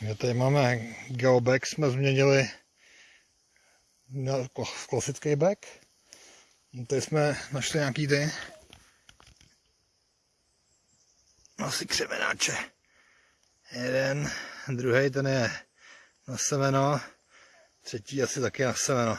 My tady máme geoback, jsme změnili na klasický back. No, tady jsme našli nějaký ty asi křemenáče. Jeden, druhý ten je na semeno, třetí asi taky na semeno.